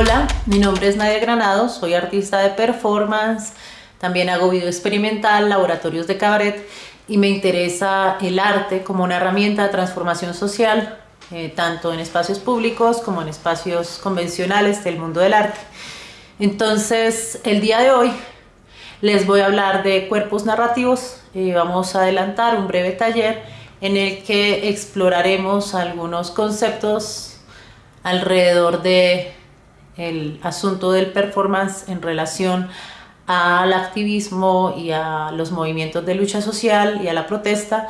Hola, mi nombre es Nadia Granado, soy artista de performance, también hago video experimental, laboratorios de cabaret y me interesa el arte como una herramienta de transformación social, eh, tanto en espacios públicos como en espacios convencionales del mundo del arte. Entonces, el día de hoy les voy a hablar de cuerpos narrativos y vamos a adelantar un breve taller en el que exploraremos algunos conceptos alrededor de el asunto del performance en relación al activismo y a los movimientos de lucha social y a la protesta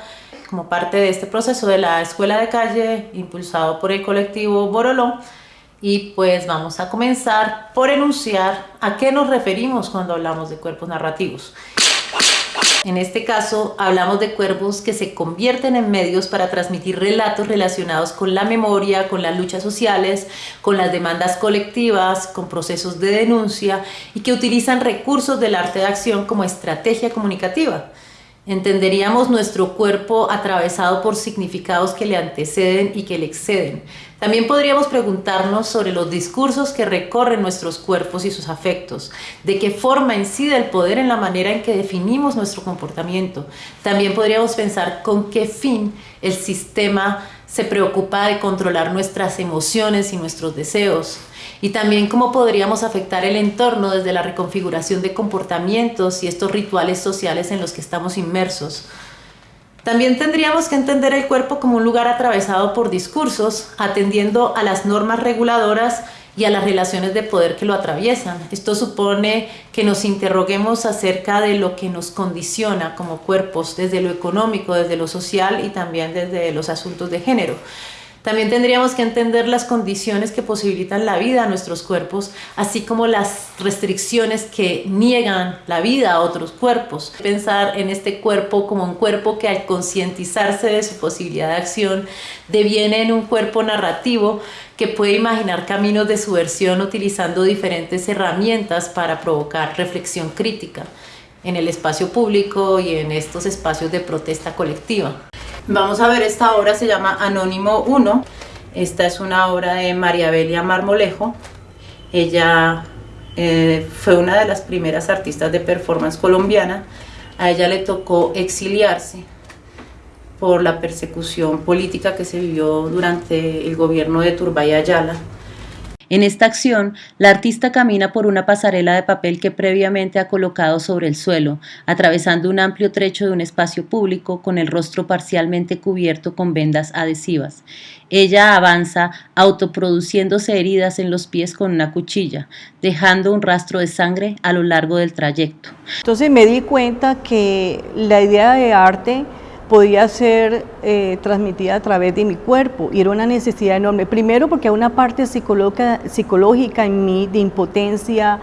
como parte de este proceso de la escuela de calle impulsado por el colectivo Boroló y pues vamos a comenzar por enunciar a qué nos referimos cuando hablamos de cuerpos narrativos. En este caso, hablamos de cuerpos que se convierten en medios para transmitir relatos relacionados con la memoria, con las luchas sociales, con las demandas colectivas, con procesos de denuncia y que utilizan recursos del arte de acción como estrategia comunicativa. Entenderíamos nuestro cuerpo atravesado por significados que le anteceden y que le exceden. También podríamos preguntarnos sobre los discursos que recorren nuestros cuerpos y sus afectos, de qué forma incide el poder en la manera en que definimos nuestro comportamiento. También podríamos pensar con qué fin el sistema se preocupa de controlar nuestras emociones y nuestros deseos y también cómo podríamos afectar el entorno desde la reconfiguración de comportamientos y estos rituales sociales en los que estamos inmersos. También tendríamos que entender el cuerpo como un lugar atravesado por discursos, atendiendo a las normas reguladoras y a las relaciones de poder que lo atraviesan. Esto supone que nos interroguemos acerca de lo que nos condiciona como cuerpos, desde lo económico, desde lo social y también desde los asuntos de género. También tendríamos que entender las condiciones que posibilitan la vida a nuestros cuerpos, así como las restricciones que niegan la vida a otros cuerpos. Pensar en este cuerpo como un cuerpo que al concientizarse de su posibilidad de acción deviene en un cuerpo narrativo que puede imaginar caminos de subversión utilizando diferentes herramientas para provocar reflexión crítica en el espacio público y en estos espacios de protesta colectiva. Vamos a ver esta obra, se llama Anónimo 1. Esta es una obra de María Belia Marmolejo. Ella eh, fue una de las primeras artistas de performance colombiana. A ella le tocó exiliarse por la persecución política que se vivió durante el gobierno de Turbay Ayala. En esta acción, la artista camina por una pasarela de papel que previamente ha colocado sobre el suelo, atravesando un amplio trecho de un espacio público con el rostro parcialmente cubierto con vendas adhesivas. Ella avanza autoproduciéndose heridas en los pies con una cuchilla, dejando un rastro de sangre a lo largo del trayecto. Entonces me di cuenta que la idea de arte podía ser eh, transmitida a través de mi cuerpo y era una necesidad enorme. Primero porque una parte psicológica, en mí de impotencia,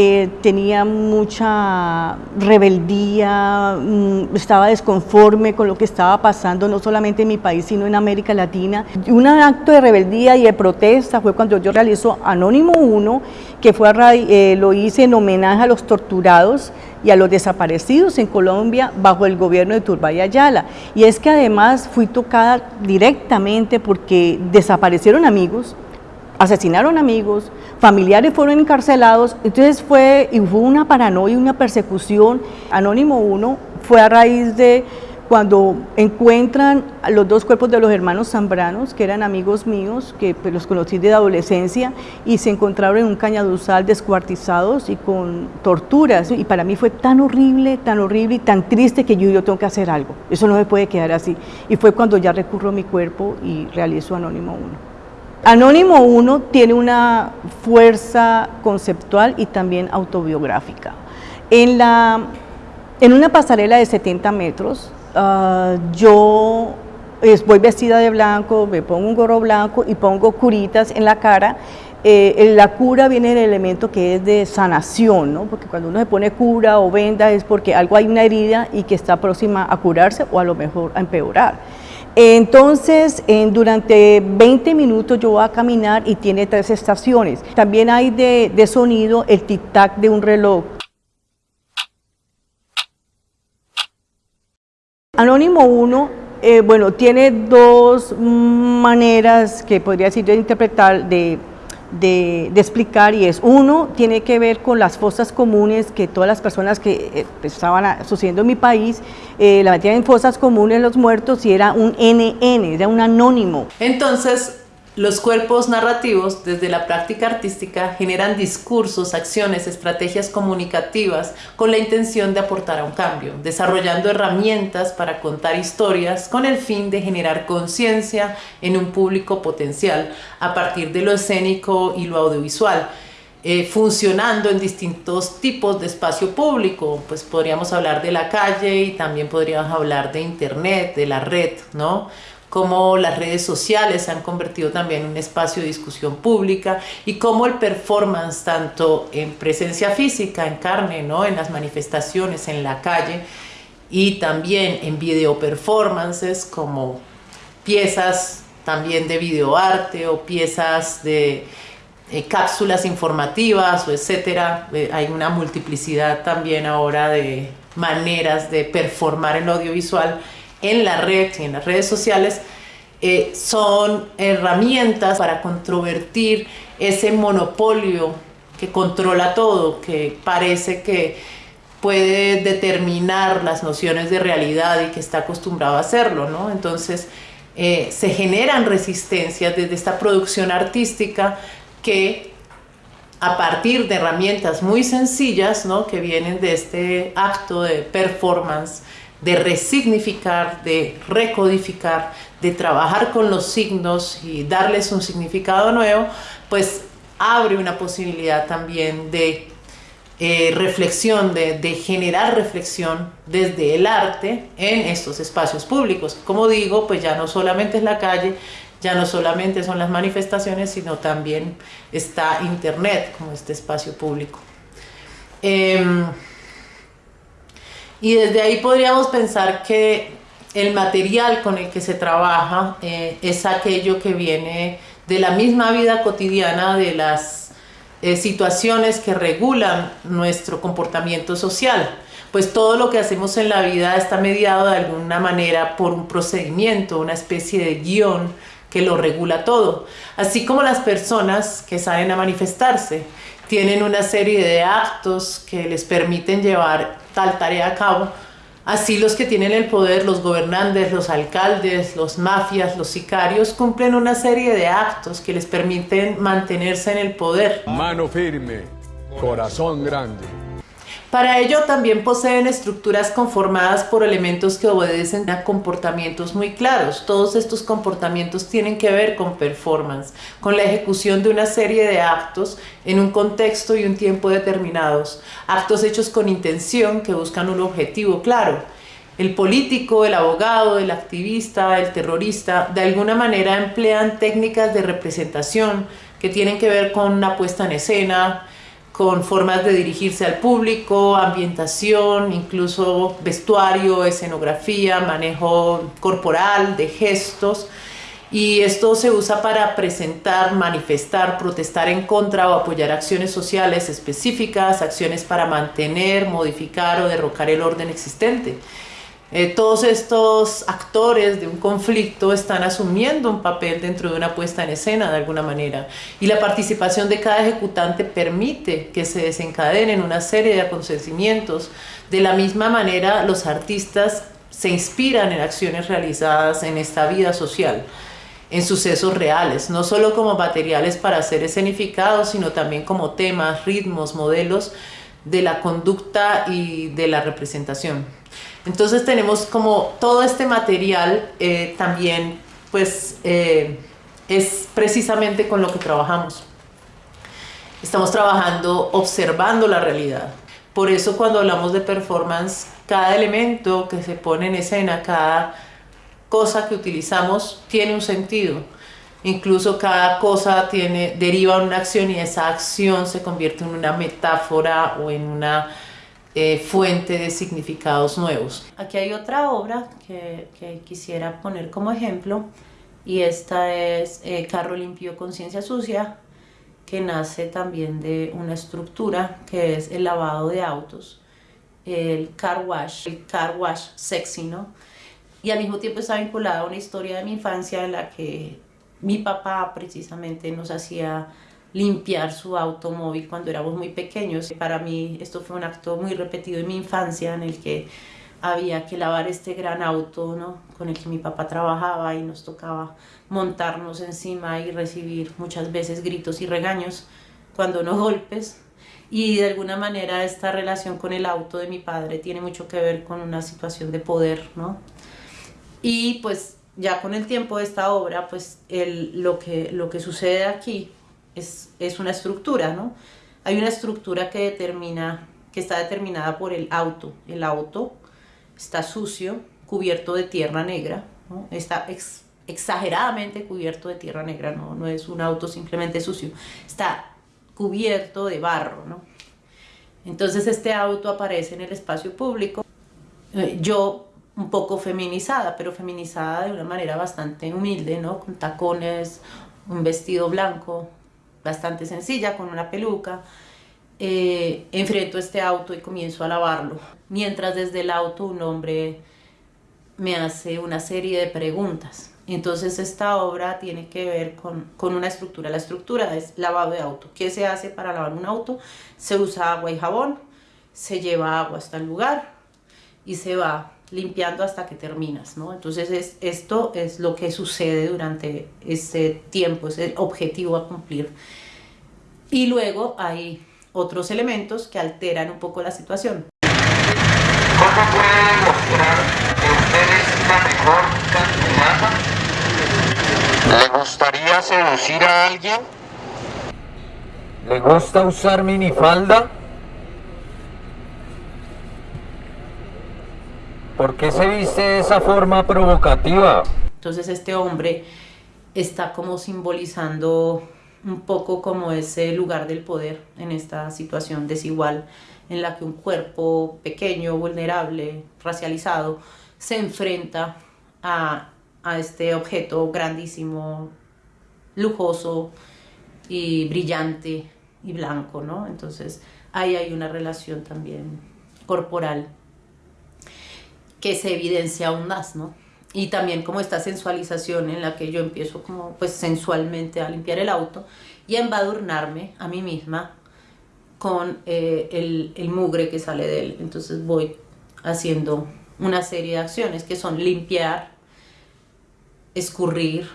eh, tenía mucha rebeldía, mm, estaba desconforme con lo que estaba pasando, no solamente en mi país, sino en América Latina. Un acto de rebeldía y de protesta fue cuando yo realizo Anónimo 1, que fue eh, lo hice en homenaje a los torturados y a los desaparecidos en Colombia bajo el gobierno de Turbay Ayala. Y es que además fui tocada directamente porque desaparecieron amigos, asesinaron amigos, familiares fueron encarcelados, entonces fue, y fue una paranoia, una persecución. Anónimo 1 fue a raíz de cuando encuentran los dos cuerpos de los hermanos Zambranos, que eran amigos míos, que pues, los conocí de adolescencia, y se encontraron en un cañaduzal descuartizados y con torturas, y para mí fue tan horrible, tan horrible y tan triste que yo, yo tengo que hacer algo, eso no me puede quedar así, y fue cuando ya recurro a mi cuerpo y realizo Anónimo 1. Anónimo 1 tiene una fuerza conceptual y también autobiográfica. En, la, en una pasarela de 70 metros, Ah, yo voy vestida de blanco, me pongo un gorro blanco y pongo curitas en la cara. Eh, la cura viene del elemento que es de sanación, ¿no? porque cuando uno se pone cura o venda es porque algo hay una herida y que está próxima a curarse o a lo mejor a empeorar. Entonces, durante 20 minutos yo voy a caminar y tiene tres estaciones. También hay de, de sonido el tic-tac de un reloj. Anónimo 1, eh, bueno, tiene dos maneras que podría decir de interpretar, de de, explicar y es, uno, tiene que ver con las fosas comunes que todas las personas que eh, estaban sucediendo en mi país, eh, la metían en fosas comunes los muertos y era un NN, era un anónimo. Entonces, los cuerpos narrativos, desde la práctica artística, generan discursos, acciones, estrategias comunicativas con la intención de aportar a un cambio, desarrollando herramientas para contar historias con el fin de generar conciencia en un público potencial a partir de lo escénico y lo audiovisual. Eh, funcionando en distintos tipos de espacio público, pues podríamos hablar de la calle y también podríamos hablar de internet, de la red, ¿no? Cómo las redes sociales se han convertido también en un espacio de discusión pública y cómo el performance, tanto en presencia física, en carne, ¿no? en las manifestaciones, en la calle, y también en video performances como piezas también de videoarte o piezas de eh, cápsulas informativas o etcétera. Eh, hay una multiplicidad también ahora de maneras de performar el audiovisual en la red y en las redes sociales eh, son herramientas para controvertir ese monopolio que controla todo, que parece que puede determinar las nociones de realidad y que está acostumbrado a hacerlo, ¿no? Entonces eh, se generan resistencias desde esta producción artística que a partir de herramientas muy sencillas, ¿no? Que vienen de este acto de performance, de resignificar, de recodificar, de trabajar con los signos y darles un significado nuevo, pues abre una posibilidad también de eh, reflexión, de, generar reflexión desde el arte en estos espacios públicos. Como digo, pues ya no solamente es la calle, ya no solamente son las manifestaciones, sino también está Internet como este espacio público. Em, y desde ahí podríamos pensar que el material con el que se trabaja eh, es aquello que viene de la misma vida cotidiana, de las eh, situaciones que regulan nuestro comportamiento social. Pues todo lo que hacemos en la vida está mediado de alguna manera por un procedimiento, una especie de guion que lo regula todo. Así como las personas que salen a manifestarse tienen una serie de actos que les permiten llevar tal tarea a cabo, Así los que tienen el poder, los gobernantes, los alcaldes, los mafias, los sicarios, cumplen una serie de actos que les permiten mantenerse en el poder. Mano firme, corazón grande. Para ello también poseen estructuras conformadas por elementos que obedecen a comportamientos muy claros. Todos estos comportamientos tienen que ver con performance, con la ejecución de una serie de actos en un contexto y un tiempo determinados. Actos hechos con intención que buscan un objetivo claro. El político, el abogado, el activista, el terrorista, de alguna manera emplean técnicas de representación que tienen que ver con una puesta en escena, con formas de dirigirse al público, ambientación, incluso vestuario, escenografía, manejo corporal, de gestos. Y esto se usa para presentar, manifestar, protestar en contra o apoyar acciones sociales específicas, acciones para mantener, modificar o derrocar el orden existente. Eh, todos estos actores de un conflicto están asumiendo un papel dentro de una puesta en escena de alguna manera y la participación de cada ejecutante permite que se desencadenen una serie de acontecimientos. De la misma manera los artistas se inspiran en acciones realizadas en esta vida social en sucesos reales, no solo como materiales para ser escenificados, sino también como temas, ritmos, modelos de la conducta y de la representación. Entonces tenemos como todo este material eh, también pues eh, es precisamente con lo que trabajamos. Estamos trabajando observando la realidad. Por eso cuando hablamos de performance, cada elemento que se pone en escena, cada cosa que utilizamos tiene un sentido. Incluso cada cosa tiene, deriva una acción y esa acción se convierte en una metáfora o en una eh, fuente de significados nuevos. Aquí hay otra obra que, quisiera poner como ejemplo y esta es eh, Carro Limpio, Conciencia Sucia, que nace también de una estructura que es el lavado de autos, el car wash, el car wash sexy, ¿no? Y al mismo tiempo está vinculada a una historia de mi infancia en la que mi papá precisamente nos hacía limpiar su automóvil cuando éramos muy pequeños. Para mí esto fue un acto muy repetido en mi infancia en el que había que lavar este gran auto ¿no? con el que mi papá trabajaba y nos tocaba montarnos encima y recibir muchas veces gritos y regaños, cuando no golpes. Y de alguna manera esta relación con el auto de mi padre tiene mucho que ver con una situación de poder, ¿no? Y pues ya con el tiempo de esta obra, pues el, lo, que, lo que sucede aquí es, una estructura, ¿no? Hay una estructura que determina, que está determinada por el auto. El auto está sucio, cubierto de tierra negra, está exageradamente cubierto de tierra negra, ¿no? no es un auto simplemente sucio, está cubierto de barro. ¿no? Entonces este auto aparece en el espacio público. Eh, yo un poco feminizada, pero feminizada de una manera bastante humilde, ¿no? Con tacones, un vestido blanco, bastante sencilla, con una peluca. Eh, enfrento este auto y comienzo a lavarlo. Mientras desde el auto un hombre me hace una serie de preguntas. Entonces esta obra tiene que ver con, con, una estructura. La estructura es lavado de auto. ¿Qué se hace para lavar un auto? Se usa agua y jabón, se lleva agua hasta el lugar y se va limpiando hasta que terminas, ¿no? Entonces es, esto es lo que sucede durante ese tiempo, es el objetivo a cumplir. Y luego hay otros elementos que alteran un poco la situación. ¿Cómo puede demostrar que usted es la mejor candidata ¿Le gustaría seducir a alguien? ¿Le gusta usar minifalda? ¿Por qué se viste de esa forma provocativa? Entonces este hombre está como simbolizando un poco como ese lugar del poder en esta situación desigual en la que un cuerpo pequeño, vulnerable, racializado, se enfrenta a a este objeto grandísimo, lujoso y brillante y blanco, ¿no? Entonces ahí hay una relación también corporal que se evidencia aún más, ¿no? Y también como esta sensualización en la que yo empiezo como pues sensualmente a limpiar el auto y a embadurnarme a mí misma con eh, el, el mugre que sale de él. Entonces voy haciendo una serie de acciones que son limpiar, escurrir,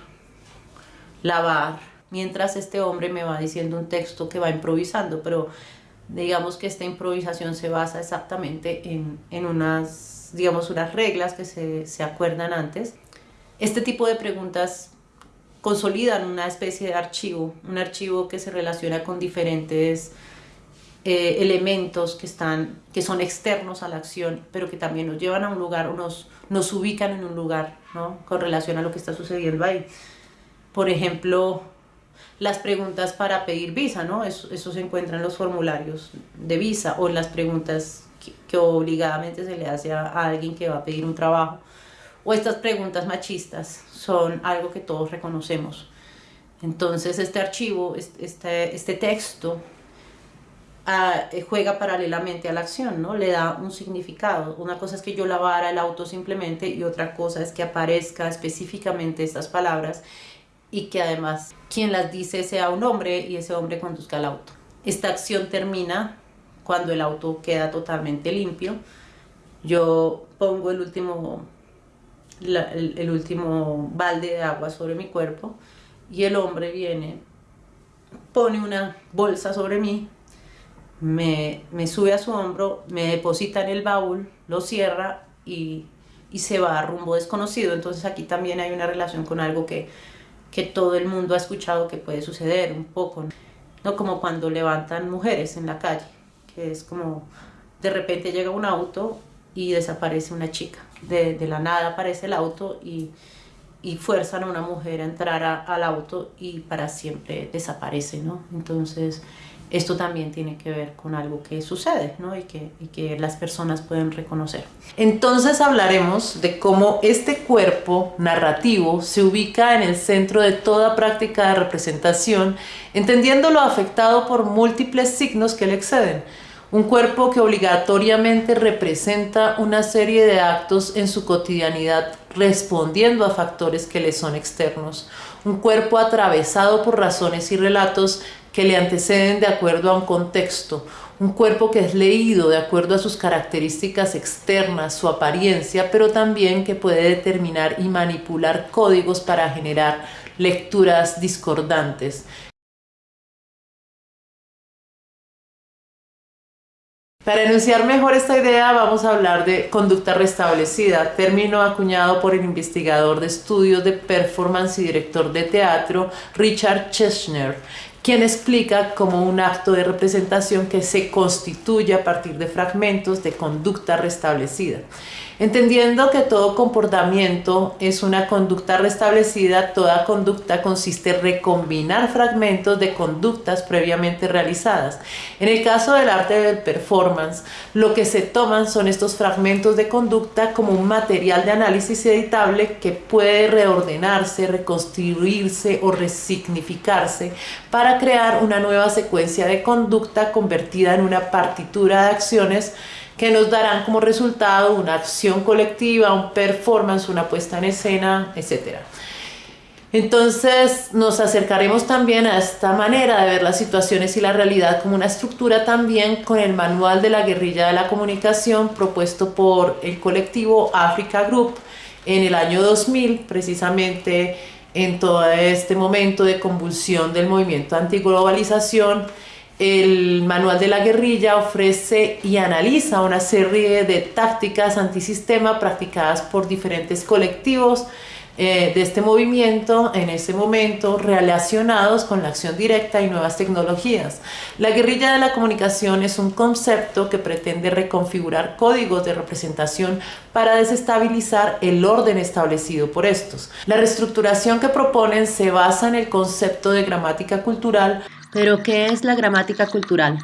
lavar, mientras este hombre me va diciendo un texto que va improvisando, pero digamos que esta improvisación se basa exactamente en, en unas, digamos, unas reglas que se, se acuerdan antes. Este tipo de preguntas consolidan una especie de archivo, un archivo que se relaciona con diferentes eh, elementos que, están, que son externos a la acción, pero que también nos llevan a un lugar o nos, nos ubican en un lugar ¿no? con relación a lo que está sucediendo ahí. Por ejemplo, las preguntas para pedir visa, ¿no? Eso, eso se encuentra en los formularios de visa o las preguntas que, obligadamente se le hace a, alguien que va a pedir un trabajo. O estas preguntas machistas son algo que todos reconocemos. Entonces este archivo, este, este texto eh, juega paralelamente a la acción, ¿no? Le da un significado. Una cosa es que yo lavara el auto simplemente y otra cosa es que aparezca específicamente estas palabras y que además quien las dice sea un hombre y ese hombre conduzca el auto. Esta acción termina cuando el auto queda totalmente limpio. Yo pongo el último, el, el último balde de agua sobre mi cuerpo y el hombre viene, pone una bolsa sobre mí me, me, sube a su hombro, me deposita en el baúl, lo cierra y, y, se va a rumbo desconocido. Entonces aquí también hay una relación con algo que, que todo el mundo ha escuchado que puede suceder un poco, ¿no? Como cuando levantan mujeres en la calle, que es como de repente llega un auto y desaparece una chica. De, de la nada aparece el auto y, y fuerzan a una mujer a entrar a, al auto y para siempre desaparece, ¿no? Entonces esto también tiene que ver con algo que sucede ¿no? y, que, y que las personas pueden reconocer. Entonces hablaremos de cómo este cuerpo narrativo se ubica en el centro de toda práctica de representación, entendiendo lo afectado por múltiples signos que le exceden. un cuerpo que obligatoriamente representa una serie de actos en su cotidianidad respondiendo a factores que le son externos, un cuerpo atravesado por razones y relatos que le anteceden de acuerdo a un contexto, un cuerpo que es leído de acuerdo a sus características externas, su apariencia, pero también que puede determinar y manipular códigos para generar lecturas discordantes. Para enunciar mejor esta idea vamos a hablar de conducta restablecida, término acuñado por el investigador de estudios de performance y director de teatro Richard Cheshner, quien explica como un acto de representación que se constituye a partir de fragmentos de conducta restablecida. Entendiendo que todo comportamiento es una conducta restablecida, toda conducta consiste en recombinar fragmentos de conductas previamente realizadas. En el caso del arte del performance, lo que se toman son estos fragmentos de conducta como un material de análisis editable que puede reordenarse, reconstruirse o resignificarse para crear una nueva secuencia de conducta convertida en una partitura de acciones que nos darán como resultado una acción colectiva, un performance, una puesta en escena, etc. Entonces nos acercaremos también a esta manera de ver las situaciones y la realidad como una estructura también con el manual de la guerrilla de la comunicación propuesto por el colectivo Africa Group en el año 2000, precisamente en todo este momento de convulsión del movimiento antiglobalización el manual de la guerrilla ofrece y analiza una serie de tácticas antisistema practicadas por diferentes colectivos eh, de este movimiento en ese momento relacionados con la acción directa y nuevas tecnologías. La guerrilla de la comunicación es un concepto que pretende reconfigurar códigos de representación para desestabilizar el orden establecido por estos. La reestructuración que proponen se basa en el concepto de gramática cultural pero, ¿qué es la gramática cultural?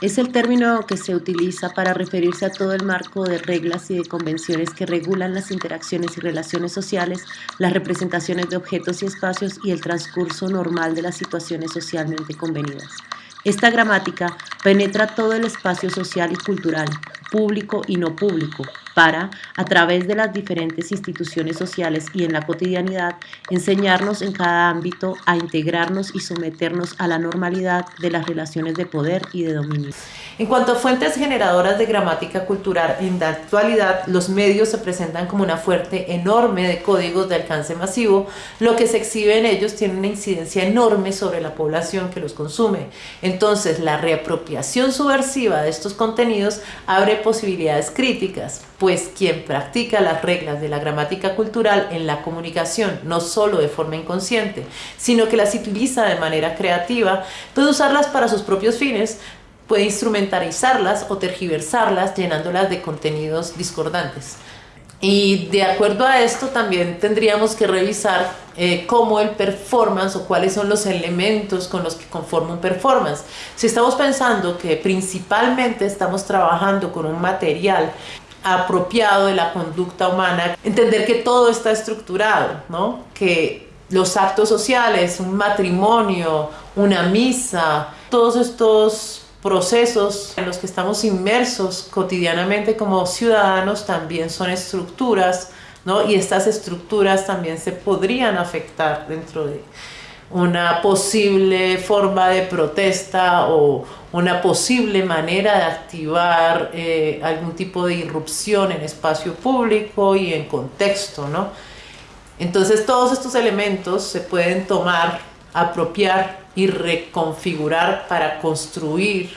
Es el término que se utiliza para referirse a todo el marco de reglas y de convenciones que regulan las interacciones y relaciones sociales, las representaciones de objetos y espacios y el transcurso normal de las situaciones socialmente convenidas. Esta gramática penetra todo el espacio social y cultural, público y no público, para, a través de las diferentes instituciones sociales y en la cotidianidad, enseñarnos en cada ámbito a integrarnos y someternos a la normalidad de las relaciones de poder y de dominio. En cuanto a fuentes generadoras de gramática cultural, en la actualidad los medios se presentan como una fuerte enorme de códigos de alcance masivo, lo que se exhibe en ellos tiene una incidencia enorme sobre la población que los consume. Entonces, la reapropiación subversiva de estos contenidos abre posibilidades críticas, pues quien practica las reglas de la gramática cultural en la comunicación, no solo de forma inconsciente, sino que las utiliza de manera creativa, puede usarlas para sus propios fines, puede instrumentalizarlas o tergiversarlas llenándolas de contenidos discordantes. Y de acuerdo a esto también tendríamos que revisar eh, cómo el performance o cuáles son los elementos con los que conforma un performance. Si estamos pensando que principalmente estamos trabajando con un material apropiado de la conducta humana, entender que todo está estructurado, ¿no? que los actos sociales, un matrimonio, una misa, todos estos procesos en los que estamos inmersos cotidianamente como ciudadanos también son estructuras, ¿no? Y estas estructuras también se podrían afectar dentro de una posible forma de protesta o una posible manera de activar eh, algún tipo de irrupción en espacio público y en contexto, ¿no? Entonces todos estos elementos se pueden tomar, apropiar y reconfigurar para construir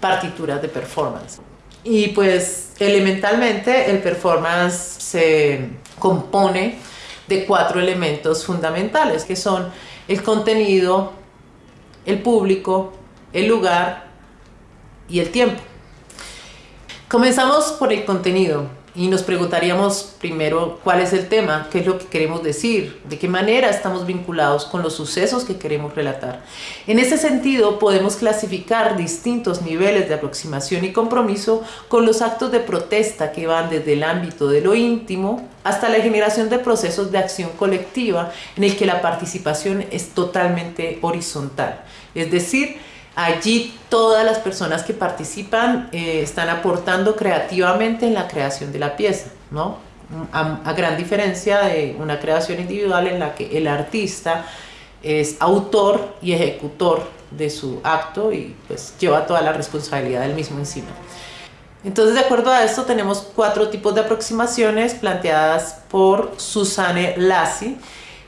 partituras de performance. Y pues elementalmente el performance se compone de cuatro elementos fundamentales que son el contenido, el público, el lugar y el tiempo. Comenzamos por el contenido y nos preguntaríamos primero cuál es el tema, qué es lo que queremos decir, de qué manera estamos vinculados con los sucesos que queremos relatar. En ese sentido podemos clasificar distintos niveles de aproximación y compromiso con los actos de protesta que van desde el ámbito de lo íntimo hasta la generación de procesos de acción colectiva en el que la participación es totalmente horizontal, es decir, Allí todas las personas que participan eh, están aportando creativamente en la creación de la pieza, ¿no? A, gran diferencia de una creación individual en la que el artista es autor y ejecutor de su acto y pues lleva toda la responsabilidad del mismo encima. Entonces, de acuerdo a esto, tenemos cuatro tipos de aproximaciones planteadas por Susanne Lassi.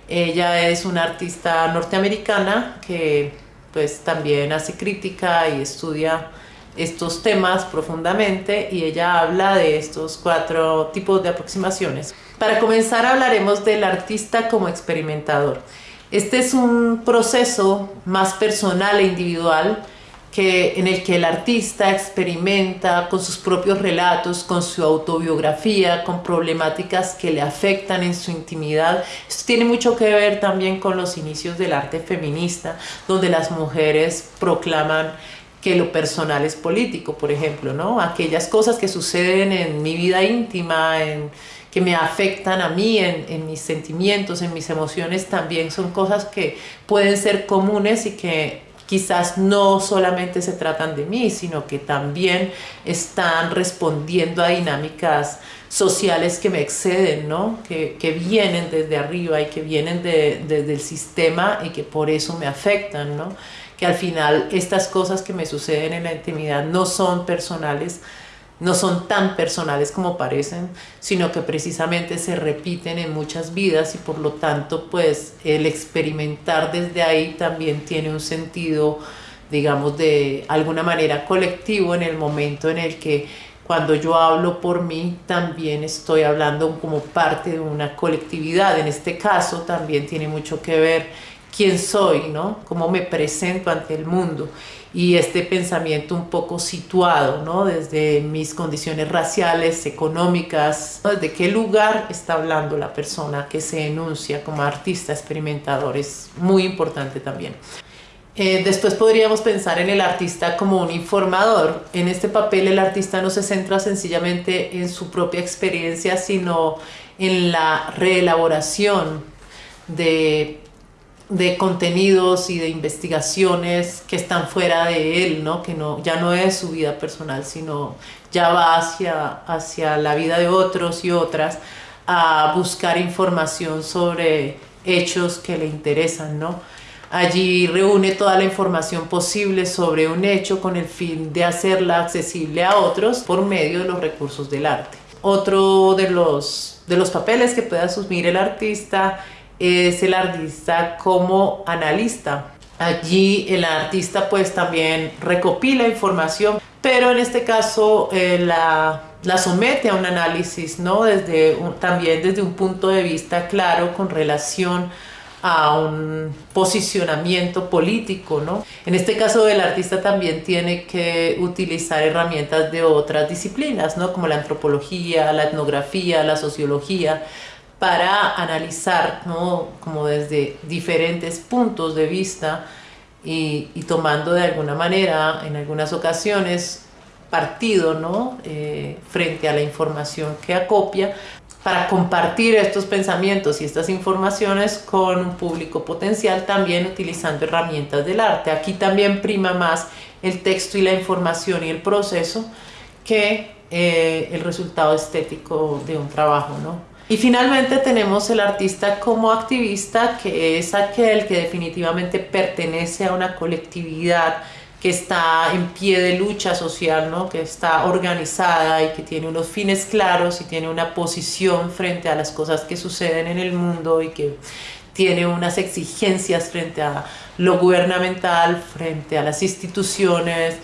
Ella es una artista norteamericana que pues también hace crítica y estudia estos temas profundamente y ella habla de estos cuatro tipos de aproximaciones. Para comenzar hablaremos del artista como experimentador. Este es un proceso más personal e individual que, en el que el artista experimenta con sus propios relatos, con su autobiografía, con problemáticas que le afectan en su intimidad. Esto tiene mucho que ver también con los inicios del arte feminista, donde las mujeres proclaman que lo personal es político, por ejemplo, ¿no? Aquellas cosas que suceden en mi vida íntima, en, que me afectan a mí, en, en, mis sentimientos, en mis emociones, también son cosas que pueden ser comunes y que quizás no solamente se tratan de mí, sino que también están respondiendo a dinámicas sociales que me exceden, ¿no? que, que vienen desde arriba y que vienen de, desde el sistema y que por eso me afectan, ¿no? que al final estas cosas que me suceden en la intimidad no son personales, no son tan personales como parecen, sino que precisamente se repiten en muchas vidas y por lo tanto pues el experimentar desde ahí también tiene un sentido digamos de alguna manera colectivo en el momento en el que cuando yo hablo por mí también estoy hablando como parte de una colectividad, en este caso también tiene mucho que ver quién soy, ¿no? cómo me presento ante el mundo y este pensamiento un poco situado, ¿no? Desde mis condiciones raciales, económicas, desde qué lugar está hablando la persona que se enuncia como artista experimentador, es muy importante también. Eh, después podríamos pensar en el artista como un informador. En este papel el artista no se centra sencillamente en su propia experiencia, sino en la reelaboración de de contenidos y de investigaciones que están fuera de él, ¿no? que no, ya no es su vida personal, sino ya va hacia, hacia la vida de otros y otras a buscar información sobre hechos que le interesan. ¿no? Allí reúne toda la información posible sobre un hecho con el fin de hacerla accesible a otros por medio de los recursos del arte. Otro de los, de los papeles que puede asumir el artista es el artista como analista. Allí el artista pues también recopila información, pero en este caso eh, la, la, somete a un análisis, ¿no? Desde también desde un punto de vista claro con relación a un posicionamiento político, ¿no? En este caso el artista también tiene que utilizar herramientas de otras disciplinas, ¿no? Como la antropología, la etnografía, la sociología, para analizar, ¿no? como desde diferentes puntos de vista y, tomando de alguna manera, en algunas ocasiones, partido ¿no? Eh, frente a la información que acopia para compartir estos pensamientos y estas informaciones con un público potencial también utilizando herramientas del arte. Aquí también prima más el texto y la información y el proceso que eh, el resultado estético de un trabajo. ¿no? Y finalmente tenemos el artista como activista, que es aquel que definitivamente pertenece a una colectividad que está en pie de lucha social, ¿no? que está organizada y que tiene unos fines claros y tiene una posición frente a las cosas que suceden en el mundo y que tiene unas exigencias frente a lo gubernamental, frente a las instituciones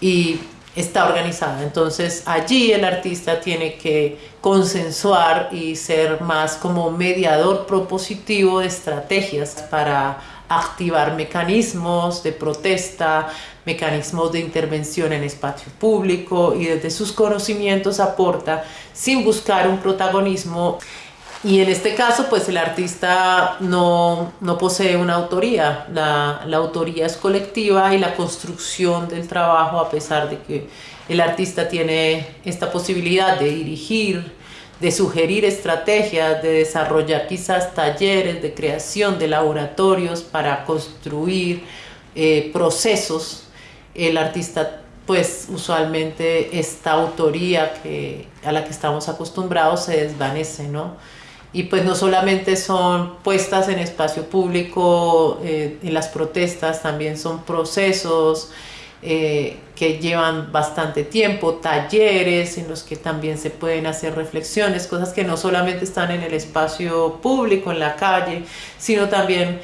y está organizada. Entonces allí el artista tiene que consensuar y ser más como mediador propositivo de estrategias para activar mecanismos de protesta, mecanismos de intervención en espacio público y desde sus conocimientos aporta sin buscar un protagonismo y en este caso, pues el artista no, no posee una autoría, la, la, autoría es colectiva y la construcción del trabajo, a pesar de que el artista tiene esta posibilidad de dirigir, de sugerir estrategias, de desarrollar quizás talleres de creación de laboratorios para construir eh, procesos el artista pues usualmente esta autoría que, a la que estamos acostumbrados se desvanece, ¿no? Y pues no solamente son puestas en espacio público, eh, en las protestas, también son procesos eh, que llevan bastante tiempo, talleres en los que también se pueden hacer reflexiones, cosas que no solamente están en el espacio público, en la calle, sino también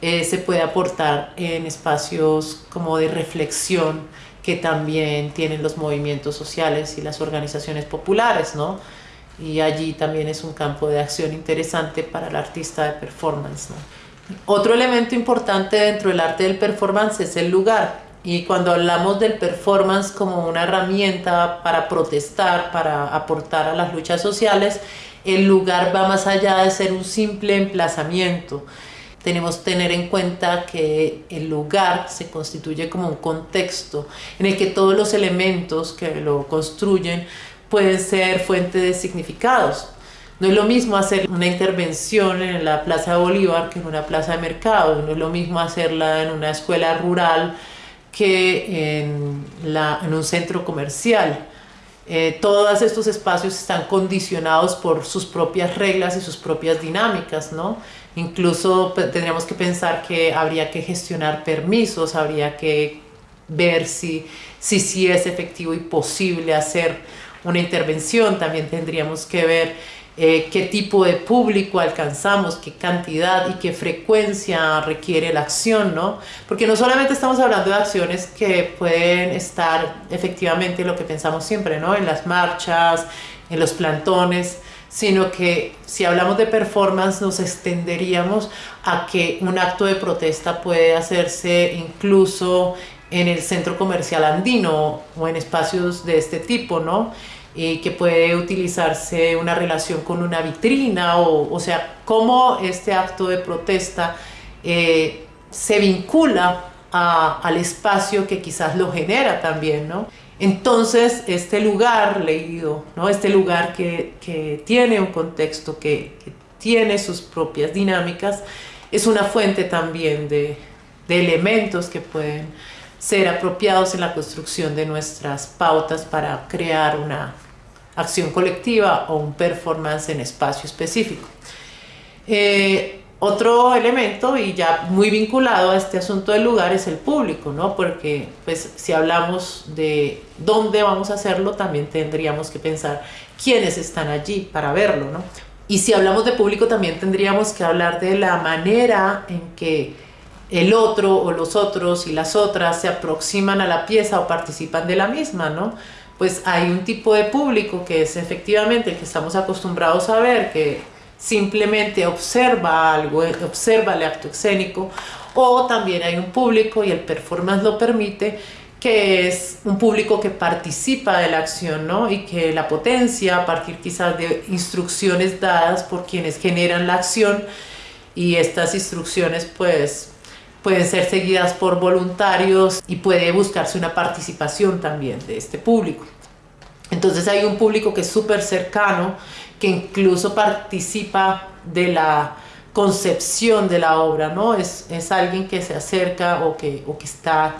eh, se puede aportar en espacios como de reflexión que también tienen los movimientos sociales y las organizaciones populares, ¿no? Y allí también es un campo de acción interesante para el artista de performance. Otro elemento importante dentro del arte del performance es el lugar. Y cuando hablamos del performance como una herramienta para protestar, para aportar a las luchas sociales, el lugar va más allá de ser un simple emplazamiento tenemos que tener en cuenta que el lugar se constituye como un contexto en el que todos los elementos que lo construyen pueden ser fuente de significados. No es lo mismo hacer una intervención en la Plaza de Bolívar que en una plaza de mercado, no es lo mismo hacerla en una escuela rural que en, la, en un centro comercial. Eh, todos estos espacios están condicionados por sus propias reglas y sus propias dinámicas, ¿no? Incluso tendríamos que pensar que habría que gestionar permisos, habría que ver si, si, si es efectivo y posible hacer una intervención, también tendríamos que ver eh, qué tipo de público alcanzamos, qué cantidad y qué frecuencia requiere la acción, ¿no? Porque no solamente estamos hablando de acciones que pueden estar efectivamente lo que pensamos siempre, ¿no? En las marchas, en los plantones, sino que si hablamos de performance nos extenderíamos a que un acto de protesta puede hacerse incluso en el centro comercial andino o en espacios de este tipo, ¿no? Y que puede utilizarse una relación con una vitrina, o, o sea, cómo este acto de protesta eh, se vincula al espacio que quizás lo genera también, ¿no? Entonces, este lugar leído, ¿no? este lugar que, que tiene un contexto, que, que, tiene sus propias dinámicas, es una fuente también de, de elementos que pueden ser apropiados en la construcción de nuestras pautas para crear una acción colectiva o un performance en espacio específico. Eh, otro elemento, y ya muy vinculado a este asunto del lugar, es el público, ¿no? Porque pues, si hablamos de dónde vamos a hacerlo, también tendríamos que pensar quiénes están allí para verlo, ¿no? Y si hablamos de público, también tendríamos que hablar de la manera en que el otro o los otros y las otras se aproximan a la pieza o participan de la misma, ¿no? Pues hay un tipo de público que es efectivamente el que estamos acostumbrados a ver, que simplemente observa algo, observa el acto escénico, o también hay un público, y el performance lo permite, que es un público que participa de la acción, ¿no? Y que la potencia a partir quizás de instrucciones dadas por quienes generan la acción y estas instrucciones pues pueden ser seguidas por voluntarios y puede buscarse una participación también de este público. Entonces hay un público que es súper cercano que incluso participa de la concepción de la obra, ¿no? Es, es alguien que se acerca o que, o que está,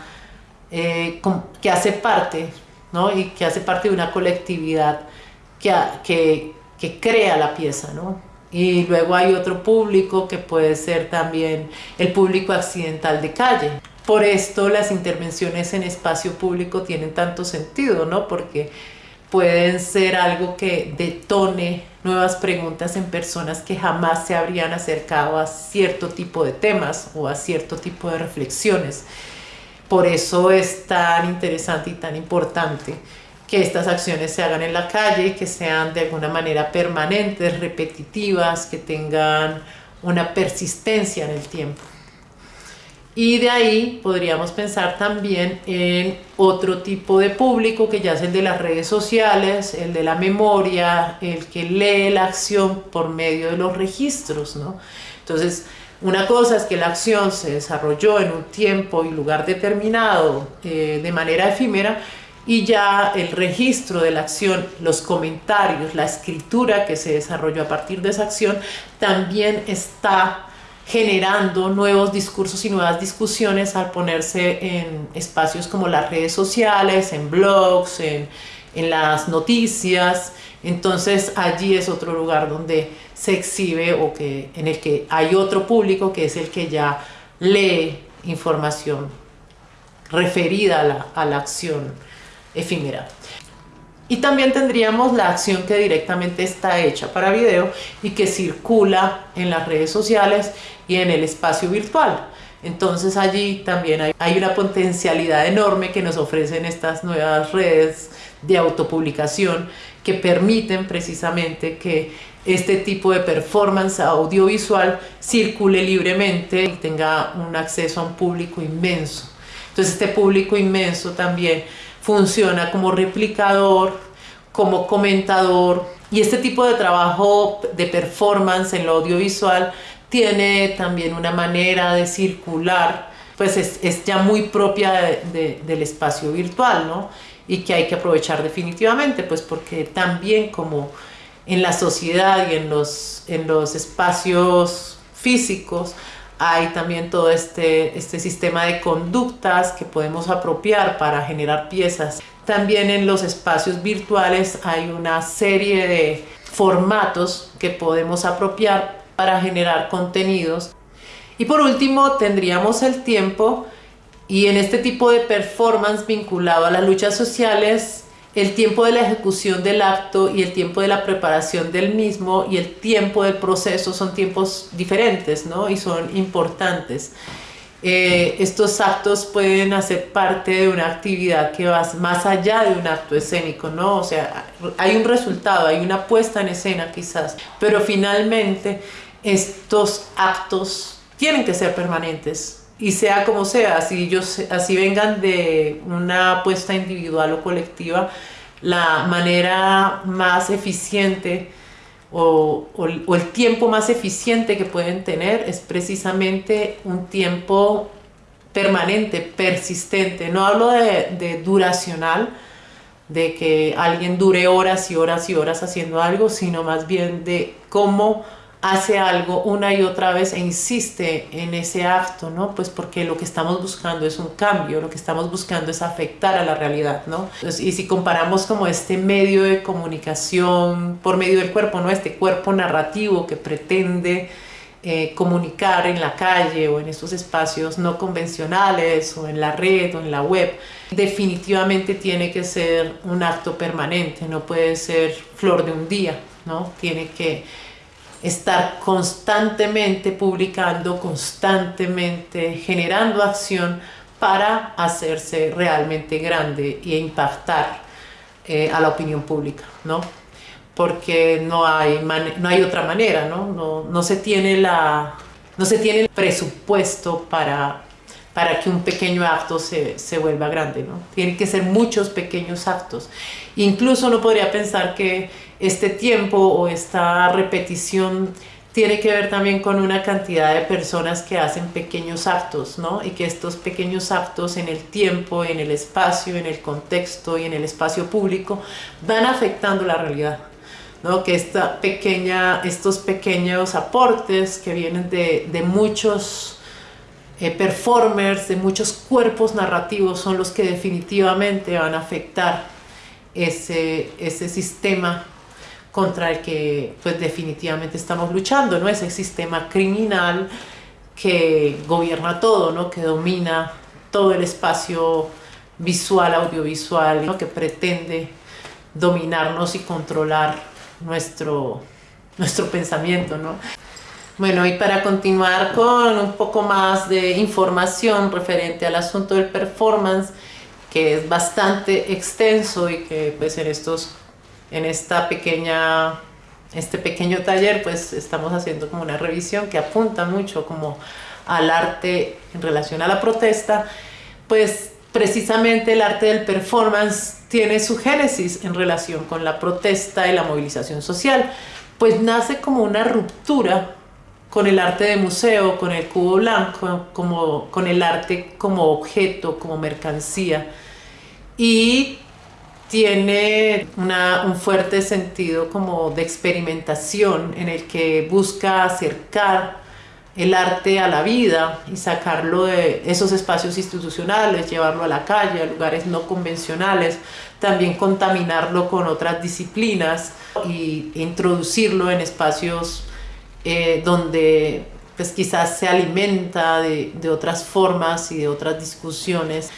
eh, que hace parte, ¿no? Y que hace parte de una colectividad que, que, que crea la pieza, ¿no? Y luego hay otro público que puede ser también el público accidental de calle. Por esto las intervenciones en espacio público tienen tanto sentido, ¿no? Porque pueden ser algo que detone nuevas preguntas en personas que jamás se habrían acercado a cierto tipo de temas o a cierto tipo de reflexiones. Por eso es tan interesante y tan importante que estas acciones se hagan en la calle, que sean de alguna manera permanentes, repetitivas, que tengan una persistencia en el tiempo. Y de ahí podríamos pensar también en otro tipo de público que ya es el de las redes sociales, el de la memoria, el que lee la acción por medio de los registros, ¿no? Entonces, una cosa es que la acción se desarrolló en un tiempo y lugar determinado eh, de manera efímera y ya el registro de la acción, los comentarios, la escritura que se desarrolló a partir de esa acción también está generando nuevos discursos y nuevas discusiones al ponerse en espacios como las redes sociales, en blogs, en, las noticias. Entonces allí es otro lugar donde se exhibe o que, en el que hay otro público que es el que ya lee información referida a la acción efímera. Y también tendríamos la acción que directamente está hecha para video y que circula en las redes sociales y en el espacio virtual. Entonces allí también hay, hay una potencialidad enorme que nos ofrecen estas nuevas redes de autopublicación que permiten precisamente que este tipo de performance audiovisual circule libremente y tenga un acceso a un público inmenso. Entonces este público inmenso también funciona como replicador, como comentador y este tipo de trabajo de performance en lo audiovisual tiene también una manera de circular, pues es, ya muy propia del espacio virtual, ¿no? Y que hay que aprovechar definitivamente, pues porque también como en la sociedad y en los, en los espacios físicos hay también todo este, este sistema de conductas que podemos apropiar para generar piezas. También en los espacios virtuales hay una serie de formatos que podemos apropiar para generar contenidos. Y por último tendríamos el tiempo y en este tipo de performance vinculado a las luchas sociales el tiempo de la ejecución del acto y el tiempo de la preparación del mismo y el tiempo del proceso son tiempos diferentes ¿no? y son importantes. Eh, estos actos pueden hacer parte de una actividad que va más allá de un acto escénico, ¿no? O sea, hay un resultado, hay una puesta en escena quizás, pero finalmente estos actos tienen que ser permanentes, y sea como sea, así, ellos, así vengan de una apuesta individual o colectiva, la manera más eficiente o, el tiempo más eficiente que pueden tener es precisamente un tiempo permanente, persistente. No hablo de, de duracional, de que alguien dure horas y horas y horas haciendo algo, sino más bien de cómo hace algo una y otra vez e insiste en ese acto, ¿no? Pues porque lo que estamos buscando es un cambio, lo que estamos buscando es afectar a la realidad, ¿no? y si comparamos como este medio de comunicación por medio del cuerpo, ¿no? Este cuerpo narrativo que pretende eh, comunicar en la calle o en estos espacios no convencionales o en la red o en la web, definitivamente tiene que ser un acto permanente, no puede ser flor de un día, ¿no? Tiene que estar constantemente publicando, constantemente generando acción para hacerse realmente grande e impactar eh, a la opinión pública, ¿no? Porque no hay, no hay otra manera, ¿no? No, no, se tiene la, no se tiene el presupuesto para, para que un pequeño acto se, se vuelva grande, ¿no? Tienen que ser muchos pequeños actos. Incluso no podría pensar que este tiempo o esta repetición tiene que ver también con una cantidad de personas que hacen pequeños actos, ¿no? Y que estos pequeños actos en el tiempo, en el espacio, en el contexto y en el espacio público van afectando la realidad, ¿no? Que esta pequeña, estos pequeños aportes que vienen de, de muchos eh, performers, de muchos cuerpos narrativos son los que definitivamente van a afectar ese, ese sistema contra el que pues definitivamente estamos luchando, ¿no? Ese sistema criminal que gobierna todo, ¿no? Que domina todo el espacio visual, audiovisual, ¿no? que pretende dominarnos y controlar nuestro, nuestro pensamiento, ¿no? Bueno, y para continuar con un poco más de información referente al asunto del performance, que es bastante extenso y que pues en estos en esta pequeña, este pequeño taller pues estamos haciendo como una revisión que apunta mucho como al arte en relación a la protesta, pues precisamente el arte del performance tiene su génesis en relación con la protesta y la movilización social, pues nace como una ruptura con el arte de museo, con el cubo blanco, como, con el arte como objeto, como mercancía. Y tiene un fuerte sentido como de experimentación en el que busca acercar el arte a la vida y sacarlo de esos espacios institucionales, llevarlo a la calle, a lugares no convencionales, también contaminarlo con otras disciplinas y introducirlo en espacios eh, donde pues quizás se alimenta de, de otras formas y de otras discusiones.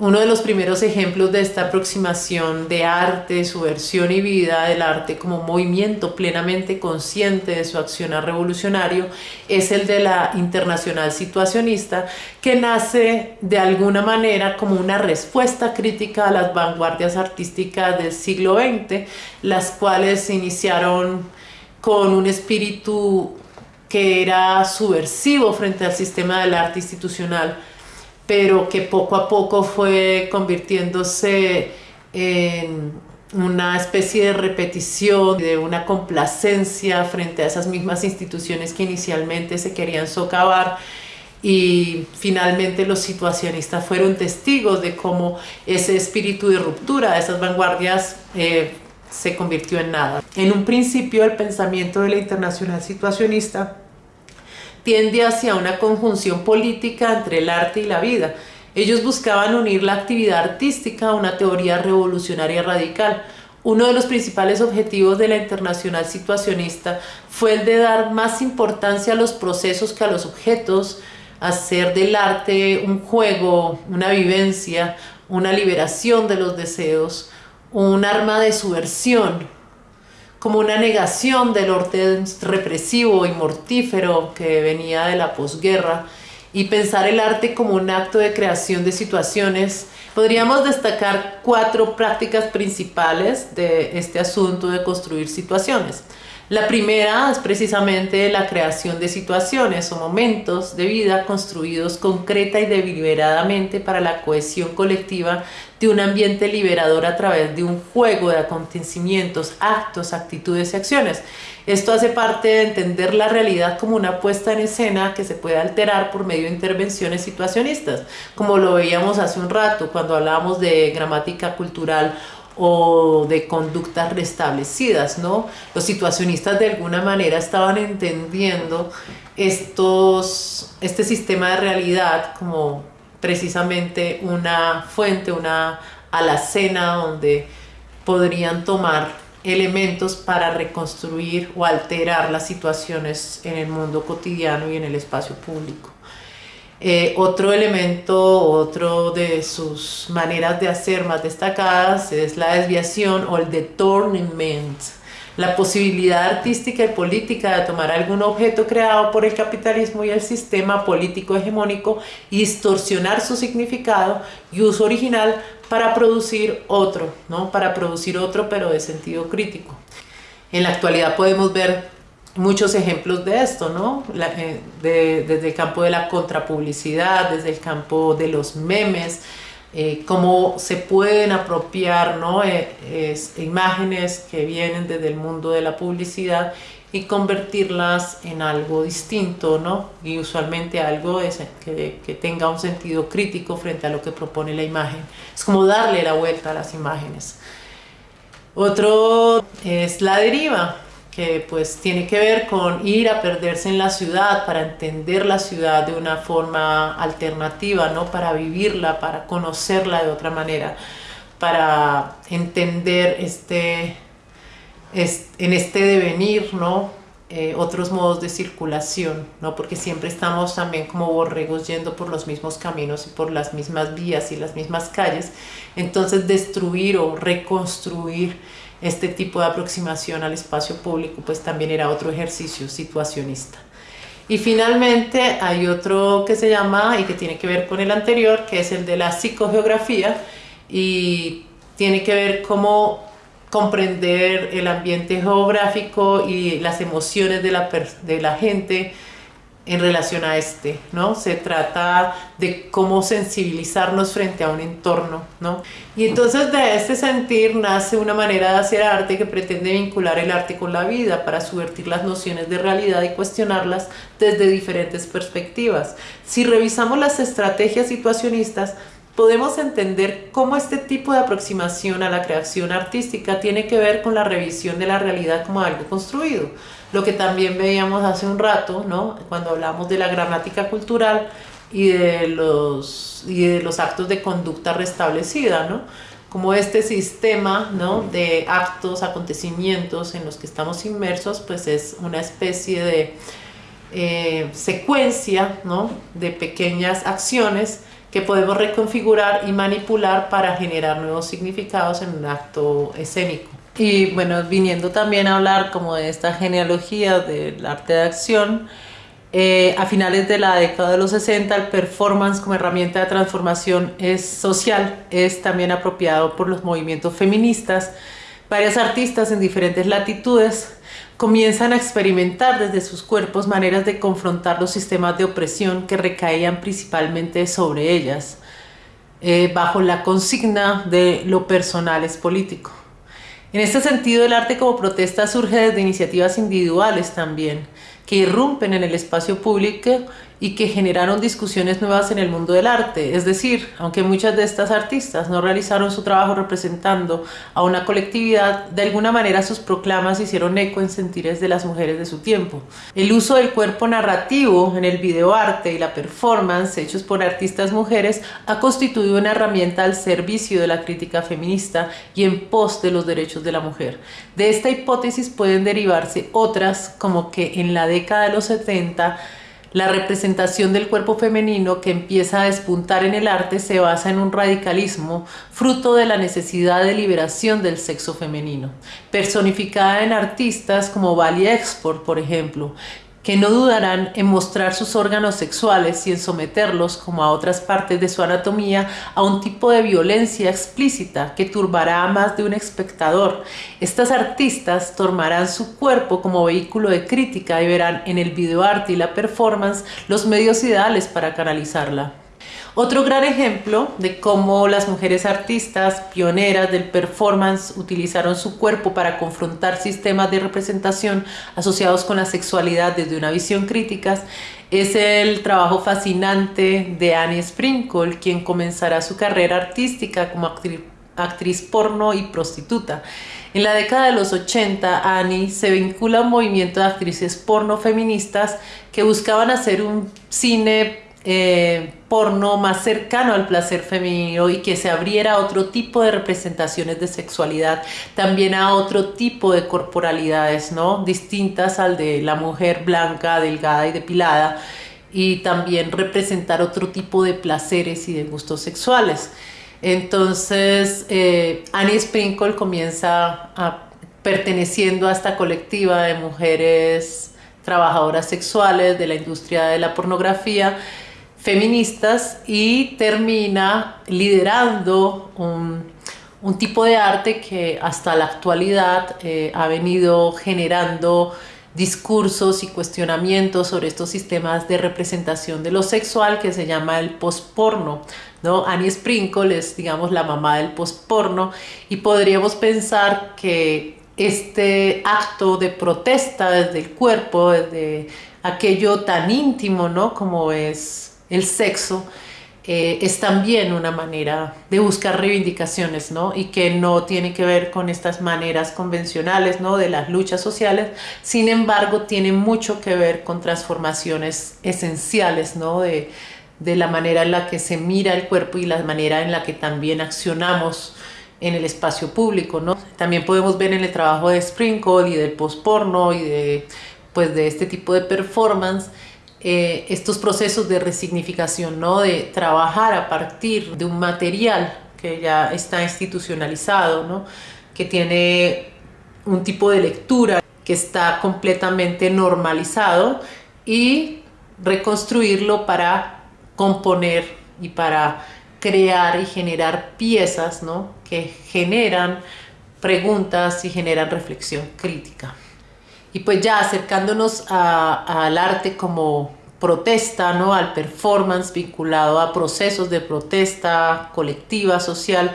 Uno de los primeros ejemplos de esta aproximación de arte, su versión y vida del arte como movimiento plenamente consciente de su accionar revolucionario es el de la internacional situacionista que nace de alguna manera como una respuesta crítica a las vanguardias artísticas del siglo XX, las cuales iniciaron con un espíritu que era subversivo frente al sistema del arte institucional pero que poco a poco fue convirtiéndose en una especie de repetición, de una complacencia frente a esas mismas instituciones que inicialmente se querían socavar y finalmente los situacionistas fueron testigos de cómo ese espíritu de ruptura de esas vanguardias eh, se convirtió en nada. En un principio el pensamiento de la internacional situacionista tiende hacia una conjunción política entre el arte y la vida. Ellos buscaban unir la actividad artística a una teoría revolucionaria radical. Uno de los principales objetivos de la internacional situacionista fue el de dar más importancia a los procesos que a los objetos, hacer del arte un juego, una vivencia, una liberación de los deseos, un arma de subversión, como una negación del orden represivo y mortífero que venía de la posguerra y pensar el arte como un acto de creación de situaciones. Podríamos destacar cuatro prácticas principales de este asunto de construir situaciones. La primera es precisamente la creación de situaciones o momentos de vida construidos concreta y deliberadamente para la cohesión colectiva de un ambiente liberador a través de un juego de acontecimientos, actos, actitudes y acciones. Esto hace parte de entender la realidad como una puesta en escena que se puede alterar por medio de intervenciones situacionistas, como lo veíamos hace un rato cuando hablábamos de gramática cultural o de conductas restablecidas, ¿no? Los situacionistas de alguna manera estaban entendiendo estos, este sistema de realidad como precisamente una fuente, una alacena donde podrían tomar elementos para reconstruir o alterar las situaciones en el mundo cotidiano y en el espacio público. Eh, otro elemento, otro de sus maneras de hacer más destacadas es la desviación o el detornament, la posibilidad artística y política de tomar algún objeto creado por el capitalismo y el sistema político hegemónico y distorsionar su significado y uso original para producir otro, ¿no? para producir otro pero de sentido crítico. En la actualidad podemos ver muchos ejemplos de esto, ¿no? Eh, desde el campo de la contrapublicidad, desde el campo de los memes, eh, cómo se pueden apropiar ¿no? Eh, imágenes que vienen desde el mundo de la publicidad y convertirlas en algo distinto, ¿no? Y usualmente algo que, que tenga un sentido crítico frente a lo que propone la imagen. Es como darle la vuelta a las imágenes. Otro es la deriva, que pues tiene que ver con ir a perderse en la ciudad para entender la ciudad de una forma alternativa, ¿no? Para vivirla, para conocerla de otra manera, para entender este, en este devenir, ¿no? Eh, otros modos de circulación, ¿no? Porque siempre estamos también como borregos yendo por los mismos caminos y por las mismas vías y las mismas calles. Entonces destruir o reconstruir este tipo de aproximación al espacio público pues también era otro ejercicio situacionista. Y finalmente hay otro que se llama y que tiene que ver con el anterior, que es el de la psicogeografía y tiene que ver cómo comprender el ambiente geográfico y las emociones de la, de la gente, en relación a este, ¿no? Se trata de cómo sensibilizarnos frente a un entorno, ¿no? Y entonces de este sentir nace una manera de hacer arte que pretende vincular el arte con la vida para subvertir las nociones de realidad y cuestionarlas desde diferentes perspectivas. Si revisamos las estrategias situacionistas, podemos entender cómo este tipo de aproximación a la creación artística tiene que ver con la revisión de la realidad como algo construido. Lo que también veíamos hace un rato, ¿no? cuando hablamos de la gramática cultural y de los, y de los actos de conducta restablecida, ¿no? como este sistema ¿no? de actos, acontecimientos en los que estamos inmersos, pues es una especie de eh, secuencia ¿no? de pequeñas acciones que podemos reconfigurar y manipular para generar nuevos significados en un acto escénico. Y bueno, viniendo también a hablar como de esta genealogía del arte de acción, eh, a finales de la década de los 60 el performance como herramienta de transformación es social, es también apropiado por los movimientos feministas. Varias artistas en diferentes latitudes comienzan a experimentar desde sus cuerpos maneras de confrontar los sistemas de opresión que recaían principalmente sobre ellas, eh, bajo la consigna de lo personal es político. En este sentido, el arte como protesta surge desde iniciativas individuales también, que irrumpen en el espacio público y que generaron discusiones nuevas en el mundo del arte. Es decir, aunque muchas de estas artistas no realizaron su trabajo representando a una colectividad, de alguna manera sus proclamas hicieron eco en sentires de las mujeres de su tiempo. El uso del cuerpo narrativo en el videoarte y la performance hechos por artistas mujeres ha constituido una herramienta al servicio de la crítica feminista y en pos de los derechos de la mujer. De esta hipótesis pueden derivarse otras como que en la década de los 70 la representación del cuerpo femenino que empieza a despuntar en el arte se basa en un radicalismo fruto de la necesidad de liberación del sexo femenino, personificada en artistas como Bali Export, por ejemplo, que no dudarán en mostrar sus órganos sexuales y en someterlos, como a otras partes de su anatomía, a un tipo de violencia explícita que turbará a más de un espectador. Estas artistas tomarán su cuerpo como vehículo de crítica y verán en el videoarte y la performance los medios ideales para canalizarla. Otro gran ejemplo de cómo las mujeres artistas pioneras del performance utilizaron su cuerpo para confrontar sistemas de representación asociados con la sexualidad desde una visión crítica es el trabajo fascinante de Annie Sprinkle, quien comenzará su carrera artística como actriz, porno y prostituta. En la década de los 80, Annie se vincula a un movimiento de actrices porno feministas que buscaban hacer un cine eh, porno más cercano al placer femenino y que se abriera a otro tipo de representaciones de sexualidad, también a otro tipo de corporalidades, ¿no? Distintas al de la mujer blanca, delgada y depilada, y también representar otro tipo de placeres y de gustos sexuales. Entonces, eh, Annie Sprinkle comienza perteneciendo a esta colectiva de mujeres trabajadoras sexuales de la industria de la pornografía, feministas y termina liderando un, tipo de arte que hasta la actualidad eh, ha venido generando discursos y cuestionamientos sobre estos sistemas de representación de lo sexual que se llama el postporno. ¿no? Annie Sprinkle es, digamos, la mamá del postporno y podríamos pensar que este acto de protesta desde el cuerpo, desde aquello tan íntimo, ¿no? Como es el sexo, eh, es también una manera de buscar reivindicaciones, ¿no? Y que no tiene que ver con estas maneras convencionales, ¿no? De las luchas sociales, sin embargo, tiene mucho que ver con transformaciones esenciales, ¿no? De, de la manera en la que se mira el cuerpo y la manera en la que también accionamos en el espacio público, ¿no? También podemos ver en el trabajo de Sprinkle y del postporno y de, pues, de este tipo de performance eh, estos procesos de resignificación, ¿no? de trabajar a partir de un material que ya está institucionalizado, ¿no? que tiene un tipo de lectura que está completamente normalizado y reconstruirlo para componer y para crear y generar piezas ¿no? que generan preguntas y generan reflexión crítica. Y pues ya acercándonos al arte como protesta, ¿no? al performance vinculado a procesos de protesta colectiva, social,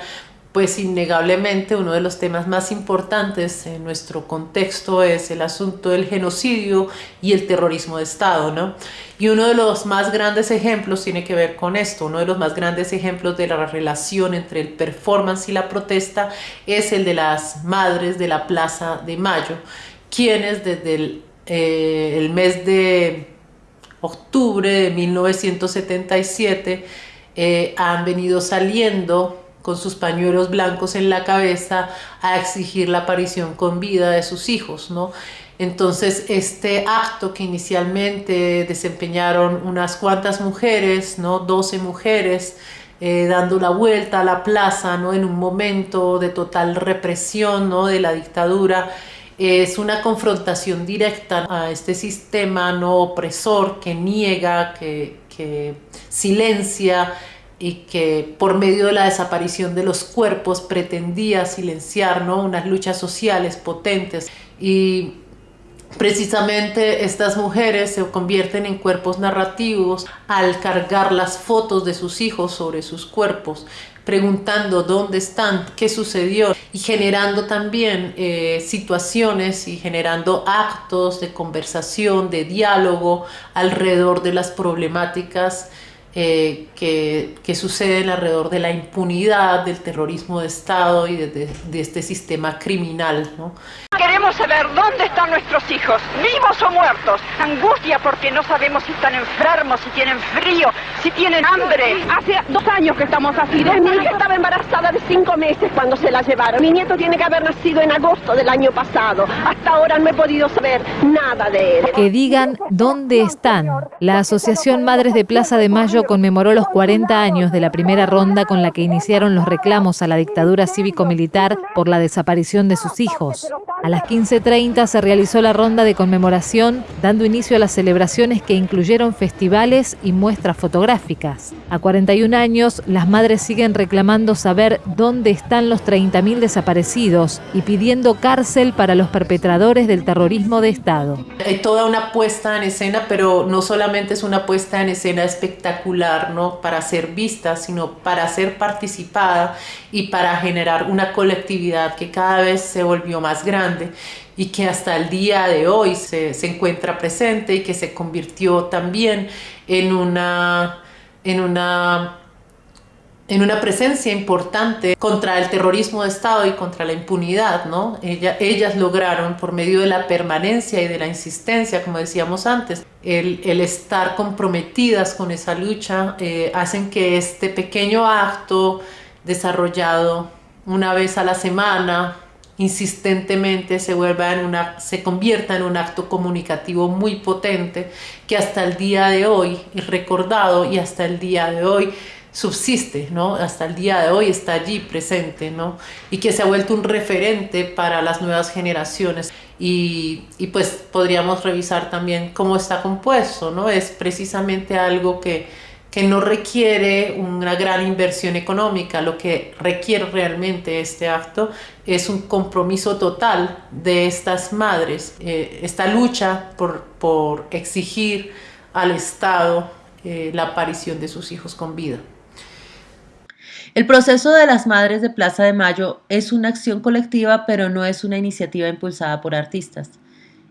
pues innegablemente uno de los temas más importantes en nuestro contexto es el asunto del genocidio y el terrorismo de Estado, ¿no? Y uno de los más grandes ejemplos tiene que ver con esto, uno de los más grandes ejemplos de la relación entre el performance y la protesta es el de las madres de la Plaza de Mayo, quienes desde eh, el mes de octubre de 1977 eh, han venido saliendo con sus pañuelos blancos en la cabeza a exigir la aparición con vida de sus hijos, ¿no? Entonces, este acto que inicialmente desempeñaron unas cuantas mujeres, ¿no? 12 mujeres, eh, dando la vuelta a la plaza, ¿no? En un momento de total represión, ¿no? De la dictadura, es una confrontación directa a este sistema no opresor que niega, que, que silencia, y que por medio de la desaparición de los cuerpos pretendía silenciar ¿no? unas luchas sociales potentes y Precisamente estas mujeres se convierten en cuerpos narrativos al cargar las fotos de sus hijos sobre sus cuerpos, preguntando dónde están, qué sucedió y generando también eh, situaciones y generando actos de conversación, de diálogo alrededor de las problemáticas eh, que, que, suceden alrededor de la impunidad, del terrorismo de Estado y de, de, este sistema criminal. ¿no? Queremos saber dónde están nuestros hijos, vivos o muertos. Angustia porque no sabemos si están enfermos, si tienen frío, si tienen hambre. Hace dos años que estamos así. Mi hija estaba embarazada de cinco meses cuando se la llevaron. Mi nieto tiene que haber nacido en agosto del año pasado. Hasta ahora no he podido saber nada de él. Que digan dónde están. La Asociación Madres de Plaza de Mayo conmemoró los 40 años de la primera ronda con la que iniciaron los reclamos a la dictadura cívico-militar por la desaparición de sus hijos. A las 15.30 se realizó la ronda de conmemoración, dando inicio a las celebraciones que incluyeron festivales y muestras fotográficas. A 41 años, las madres siguen reclamando saber dónde están los 30.000 desaparecidos y pidiendo cárcel para los perpetradores del terrorismo de Estado. Hay toda una puesta en escena, pero no solamente es una puesta en escena espectacular, ¿no? Para ser vista, sino para ser participada y para generar una colectividad que cada vez se volvió más grande y que hasta el día de hoy se, se, encuentra presente y que se convirtió también en una, en una en una presencia importante contra el terrorismo de Estado y contra la impunidad, ¿no? ellas lograron, por medio de la permanencia y de la insistencia, como decíamos antes, el, el estar comprometidas con esa lucha, eh, hacen que este pequeño acto desarrollado una vez a la semana, insistentemente se vuelva en una se convierta en un acto comunicativo muy potente que hasta el día de hoy es recordado y hasta el día de hoy subsiste, ¿no? Hasta el día de hoy está allí presente, ¿no? Y que se ha vuelto un referente para las nuevas generaciones. Y, y pues podríamos revisar también cómo está compuesto, ¿no? Es precisamente algo que que no requiere una gran inversión económica, lo que requiere realmente este acto es un compromiso total de estas madres, eh, esta lucha por, por, exigir al Estado eh, la aparición de sus hijos con vida. El proceso de las Madres de Plaza de Mayo es una acción colectiva, pero no es una iniciativa impulsada por artistas.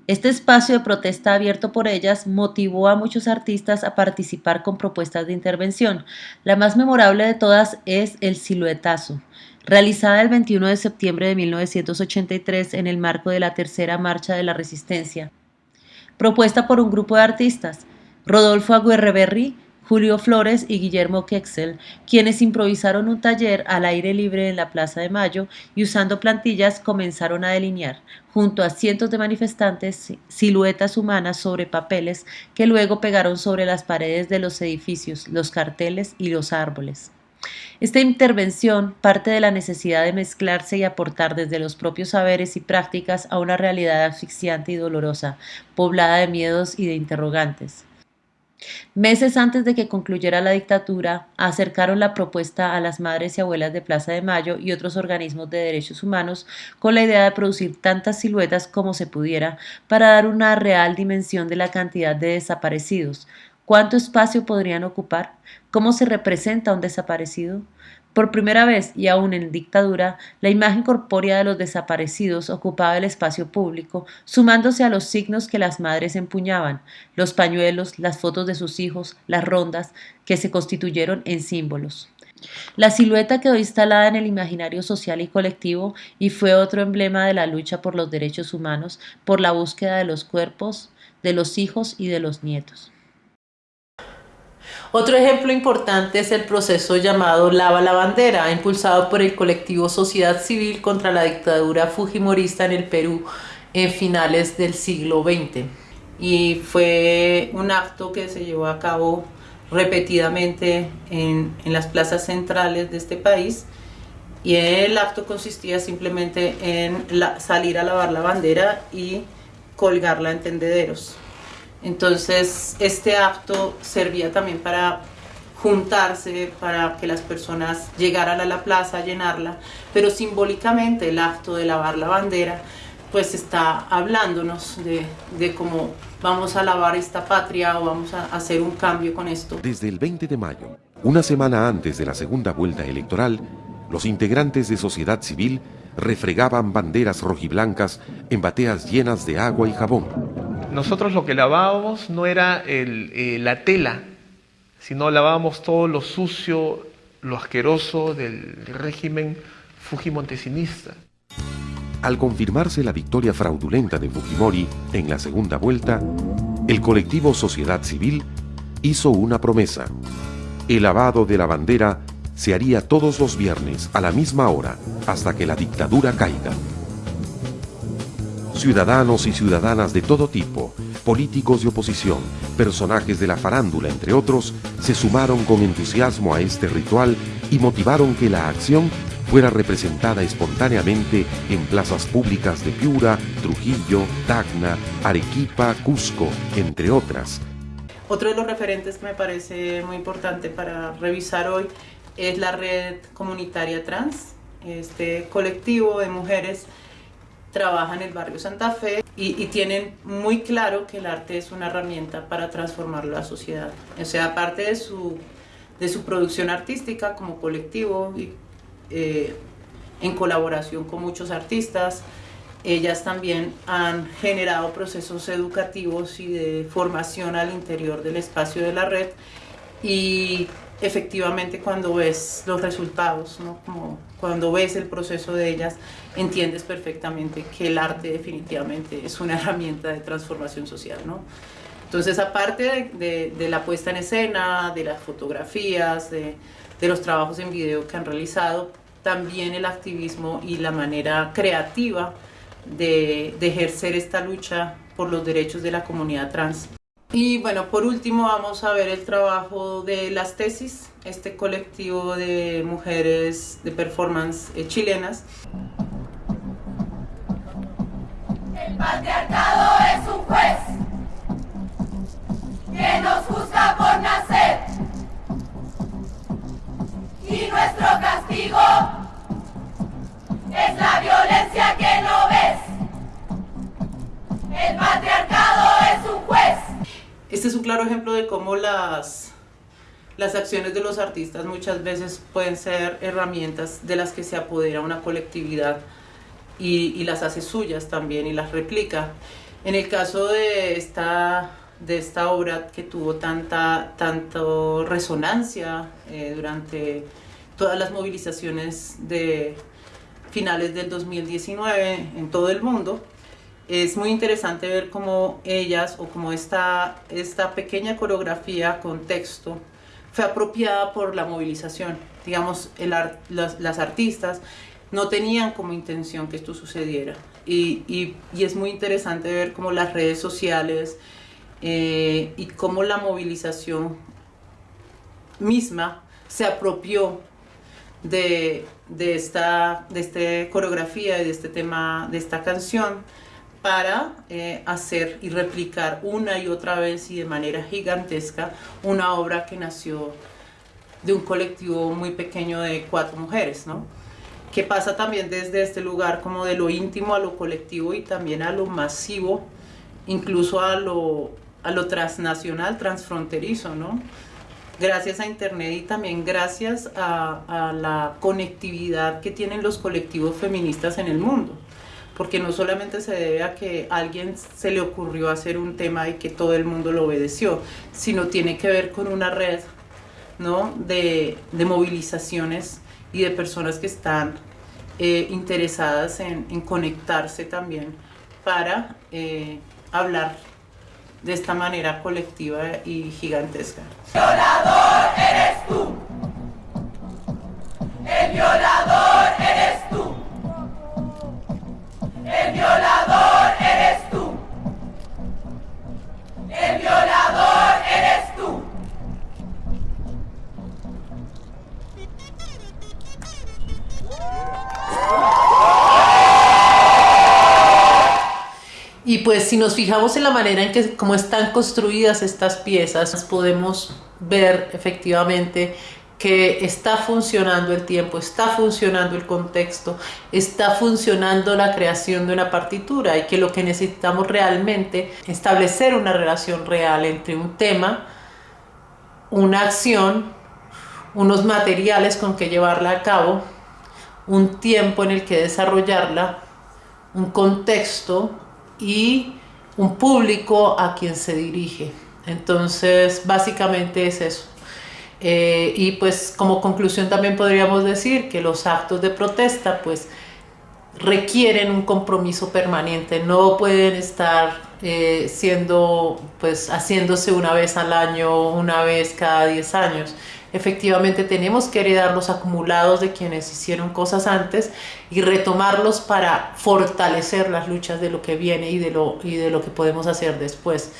Este espacio de protesta abierto por ellas motivó a muchos artistas a participar con propuestas de intervención. La más memorable de todas es El Siluetazo, realizada el 21 de septiembre de 1983 en el marco de la Tercera Marcha de la Resistencia. Propuesta por un grupo de artistas, Rodolfo Aguirreberri, Julio Flores y Guillermo Kexel, quienes improvisaron un taller al aire libre en la Plaza de Mayo y usando plantillas comenzaron a delinear, junto a cientos de manifestantes, siluetas humanas sobre papeles que luego pegaron sobre las paredes de los edificios, los carteles y los árboles. Esta intervención parte de la necesidad de mezclarse y aportar desde los propios saberes y prácticas a una realidad asfixiante y dolorosa, poblada de miedos y de interrogantes. Meses antes de que concluyera la dictadura, acercaron la propuesta a las madres y abuelas de Plaza de Mayo y otros organismos de derechos humanos con la idea de producir tantas siluetas como se pudiera para dar una real dimensión de la cantidad de desaparecidos. ¿Cuánto espacio podrían ocupar? ¿Cómo se representa un desaparecido? Por primera vez, y aún en dictadura, la imagen corpórea de los desaparecidos ocupaba el espacio público, sumándose a los signos que las madres empuñaban, los pañuelos, las fotos de sus hijos, las rondas, que se constituyeron en símbolos. La silueta quedó instalada en el imaginario social y colectivo y fue otro emblema de la lucha por los derechos humanos, por la búsqueda de los cuerpos, de los hijos y de los nietos. Otro ejemplo importante es el proceso llamado Lava la Bandera, impulsado por el colectivo Sociedad Civil contra la dictadura fujimorista en el Perú en finales del siglo XX. Y fue un acto que se llevó a cabo repetidamente en, las plazas centrales de este país y el acto consistía simplemente en salir a lavar la bandera y colgarla en tendederos. Entonces este acto servía también para juntarse, para que las personas llegaran a la plaza a llenarla, pero simbólicamente el acto de lavar la bandera pues está hablándonos de, de cómo vamos a lavar esta patria o vamos a hacer un cambio con esto. Desde el 20 de mayo, una semana antes de la segunda vuelta electoral, los integrantes de sociedad civil refregaban banderas rojiblancas en bateas llenas de agua y jabón. Nosotros lo que lavábamos no era eh, la tela, sino lavábamos todo lo sucio, lo asqueroso del régimen fujimontesinista. Al confirmarse la victoria fraudulenta de Fujimori en la segunda vuelta, el colectivo Sociedad Civil hizo una promesa. El lavado de la bandera se haría todos los viernes a la misma hora hasta que la dictadura caiga. Ciudadanos y ciudadanas de todo tipo, políticos de oposición, personajes de la farándula, entre otros, se sumaron con entusiasmo a este ritual y motivaron que la acción fuera representada espontáneamente en plazas públicas de Piura, Trujillo, Tacna, Arequipa, Cusco, entre otras. Otro de los referentes que me parece muy importante para revisar hoy es la red comunitaria trans. Este colectivo de mujeres trabaja en el barrio Santa Fe y, tienen muy claro que el arte es una herramienta para transformar la sociedad. O sea, aparte de su, de su producción artística como colectivo y eh, en colaboración con muchos artistas. Ellas también han generado procesos educativos y de formación al interior del espacio de la red y efectivamente cuando ves los resultados, ¿no? Como cuando ves el proceso de ellas, entiendes perfectamente que el arte definitivamente es una herramienta de transformación social. ¿no? Entonces, aparte de, de, la puesta en escena, de las fotografías, de, de los trabajos en video que han realizado, también el activismo y la manera creativa de, ejercer esta lucha por los derechos de la comunidad trans. Y bueno, por último vamos a ver el trabajo de las tesis, este colectivo de mujeres de performance eh, chilenas. El patriarcado es un juez que nos juzga por nacer y nuestro castigo es la violencia que no ves. El patriarcado es un juez. Este es un claro ejemplo de cómo las, las acciones de los artistas muchas veces pueden ser herramientas de las que se apodera una colectividad y, y las hace suyas también y las replica. En el caso de esta de esta obra que tuvo tanta tanto resonancia eh, durante todas las movilizaciones de finales del 2019 en todo el mundo. Es muy interesante ver cómo ellas o cómo esta, esta pequeña coreografía con texto fue apropiada por la movilización. Digamos, el las, las, artistas no tenían como intención que esto sucediera. Y, y, y es muy interesante ver cómo las redes sociales eh, y cómo la movilización misma se apropió de, de, esta, de este coreografía y de este tema, de esta canción, para eh, hacer y replicar una y otra vez y de manera gigantesca una obra que nació de un colectivo muy pequeño de cuatro mujeres, ¿no? que pasa también desde este lugar como de lo íntimo a lo colectivo y también a lo masivo, incluso a lo, a lo transnacional, transfronterizo, ¿no? gracias a Internet y también gracias a, la conectividad que tienen los colectivos feministas en el mundo porque no solamente se debe a que alguien se le ocurrió hacer un tema y que todo el mundo lo obedeció, sino tiene que ver con una red ¿no? de, de movilizaciones y de personas que están eh, interesadas en, conectarse también para eh, hablar de esta manera colectiva y gigantesca. Violador eres tú. El violador El violador eres tú. El violador eres tú. Y pues si nos fijamos en la manera en que cómo están construidas estas piezas, podemos ver efectivamente que está funcionando el tiempo, está funcionando el contexto, está funcionando la creación de una partitura y que lo que necesitamos realmente es establecer una relación real entre un tema, una acción, unos materiales con que llevarla a cabo, un tiempo en el que desarrollarla, un contexto y un público a quien se dirige. Entonces, básicamente es eso. Eh, y pues como conclusión también podríamos decir que los actos de protesta pues requieren un compromiso permanente, no pueden estar eh, siendo pues haciéndose una vez al año, una vez cada 10 años. Efectivamente tenemos que heredar los acumulados de quienes hicieron cosas antes y retomarlos para fortalecer las luchas de lo que viene y de lo, y de lo que podemos hacer después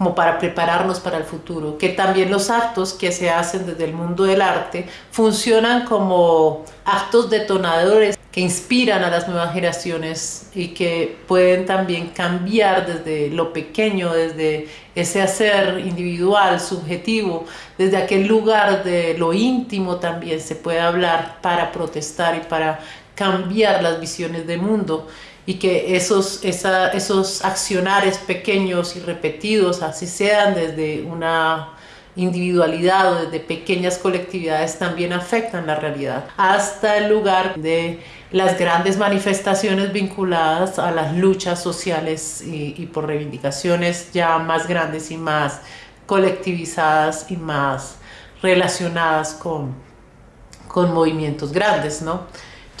como para prepararnos para el futuro, que también los actos que se hacen desde el mundo del arte funcionan como actos detonadores que inspiran a las nuevas generaciones y que pueden también cambiar desde lo pequeño, desde ese hacer individual, subjetivo, desde aquel lugar de lo íntimo también se puede hablar para protestar y para cambiar las visiones del mundo y que esos, esa, esos accionares pequeños y repetidos, así sean desde una individualidad o desde pequeñas colectividades, también afectan la realidad, hasta el lugar de las grandes manifestaciones vinculadas a las luchas sociales y, y por reivindicaciones ya más grandes y más colectivizadas y más relacionadas con, con movimientos grandes, ¿no?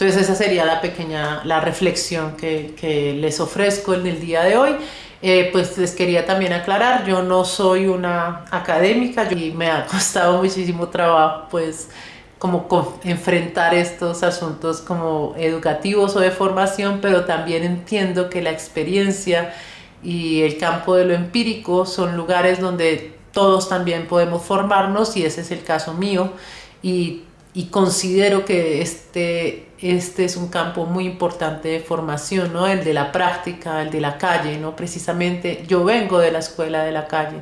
Entonces esa sería la pequeña, la reflexión que, que les ofrezco en el día de hoy. Eh, pues les quería también aclarar, yo no soy una académica y me ha costado muchísimo trabajo pues como enfrentar estos asuntos como educativos o de formación, pero también entiendo que la experiencia y el campo de lo empírico son lugares donde todos también podemos formarnos y ese es el caso mío y y considero que este, este es un campo muy importante de formación, ¿no? el de la práctica, el de la calle, ¿no? precisamente yo vengo de la escuela de la calle,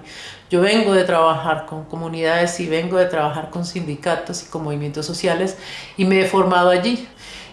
yo vengo de trabajar con comunidades y vengo de trabajar con sindicatos y con movimientos sociales y me he formado allí.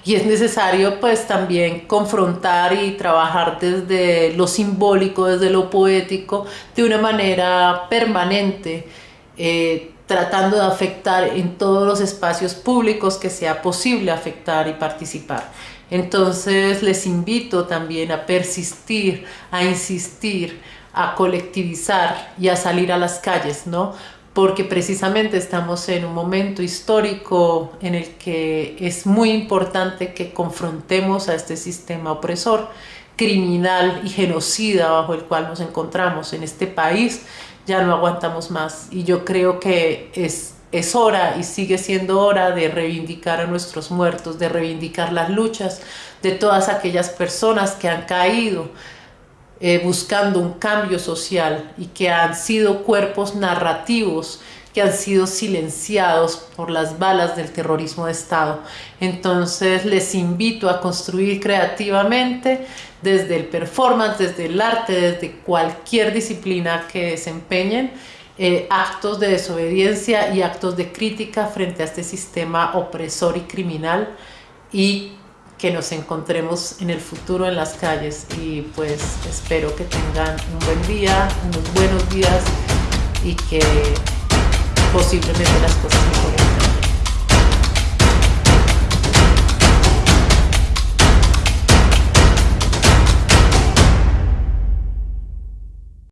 Y es necesario pues también confrontar y trabajar desde lo simbólico, desde lo poético, de una manera permanente, eh, tratando de afectar en todos los espacios públicos que sea posible afectar y participar. Entonces les invito también a persistir, a insistir, a colectivizar y a salir a las calles, ¿no? Porque precisamente estamos en un momento histórico en el que es muy importante que confrontemos a este sistema opresor, criminal y genocida bajo el cual nos encontramos en este país ya no aguantamos más y yo creo que es, es hora y sigue siendo hora de reivindicar a nuestros muertos, de reivindicar las luchas de todas aquellas personas que han caído eh, buscando un cambio social y que han sido cuerpos narrativos que han sido silenciados por las balas del terrorismo de Estado. Entonces les invito a construir creativamente desde el performance, desde el arte, desde cualquier disciplina que desempeñen, eh, actos de desobediencia y actos de crítica frente a este sistema opresor y criminal y que nos encontremos en el futuro en las calles y pues espero que tengan un buen día, unos buenos días y que posiblemente las cosas mejoren.